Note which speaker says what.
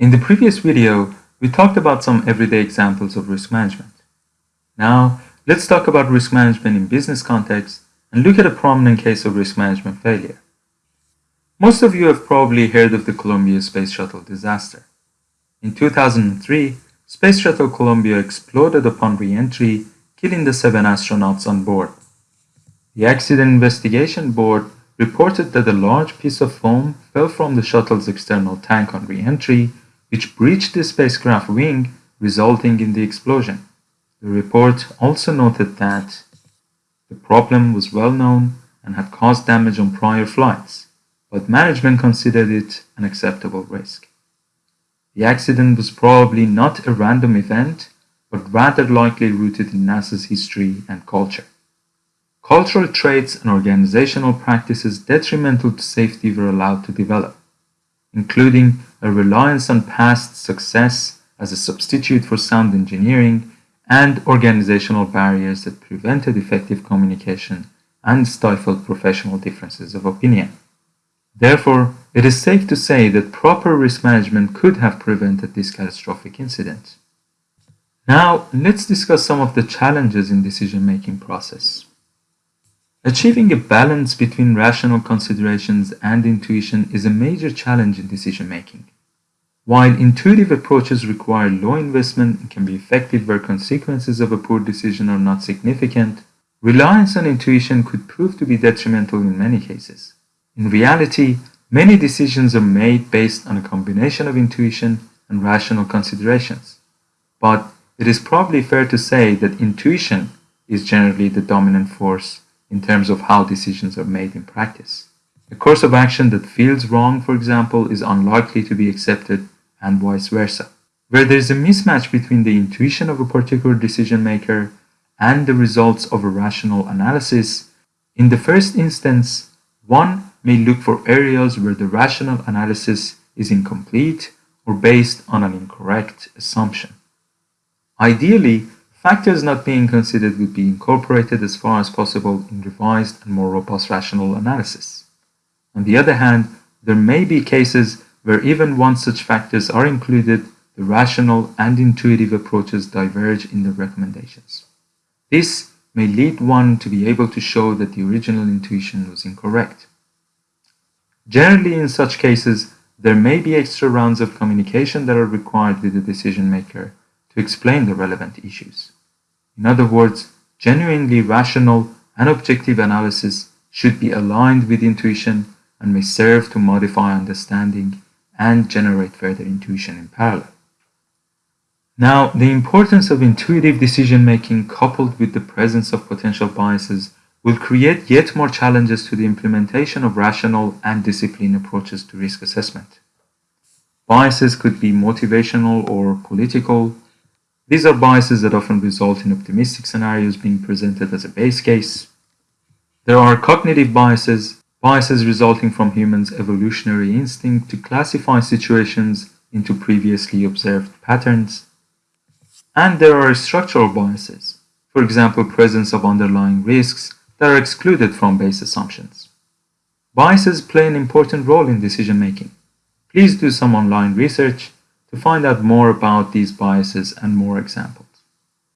Speaker 1: In the previous video, we talked about some everyday examples of risk management. Now, let's talk about risk management in business context and look at a prominent case of risk management failure. Most of you have probably heard of the Columbia Space Shuttle disaster. In 2003, Space Shuttle Columbia exploded upon re-entry, killing the seven astronauts on board. The Accident Investigation Board reported that a large piece of foam fell from the shuttle's external tank on re-entry, which breached the spacecraft wing, resulting in the explosion. The report also noted that the problem was well known and had caused damage on prior flights but management considered it an acceptable risk. The accident was probably not a random event, but rather likely rooted in NASA's history and culture. Cultural traits and organizational practices detrimental to safety were allowed to develop, including a reliance on past success as a substitute for sound engineering and organizational barriers that prevented effective communication and stifled professional differences of opinion. Therefore, it is safe to say that proper risk management could have prevented this catastrophic incident. Now, let's discuss some of the challenges in decision-making process. Achieving a balance between rational considerations and intuition is a major challenge in decision-making. While intuitive approaches require low investment and can be effective where consequences of a poor decision are not significant, reliance on intuition could prove to be detrimental in many cases. In reality, many decisions are made based on a combination of intuition and rational considerations. But it is probably fair to say that intuition is generally the dominant force in terms of how decisions are made in practice. A course of action that feels wrong, for example, is unlikely to be accepted and vice versa. Where there is a mismatch between the intuition of a particular decision maker and the results of a rational analysis, in the first instance, one may look for areas where the rational analysis is incomplete or based on an incorrect assumption. Ideally, factors not being considered would be incorporated as far as possible in revised and more robust rational analysis. On the other hand, there may be cases where even once such factors are included, the rational and intuitive approaches diverge in their recommendations. This may lead one to be able to show that the original intuition was incorrect. Generally, in such cases, there may be extra rounds of communication that are required with the decision maker to explain the relevant issues. In other words, genuinely rational and objective analysis should be aligned with intuition and may serve to modify understanding and generate further intuition in parallel. Now, the importance of intuitive decision making coupled with the presence of potential biases will create yet more challenges to the implementation of rational and disciplined approaches to risk assessment. Biases could be motivational or political. These are biases that often result in optimistic scenarios being presented as a base case. There are cognitive biases, biases resulting from humans' evolutionary instinct to classify situations into previously observed patterns. And there are structural biases, for example, presence of underlying risks that are excluded from base assumptions. Biases play an important role in decision making. Please do some online research to find out more about these biases and more examples.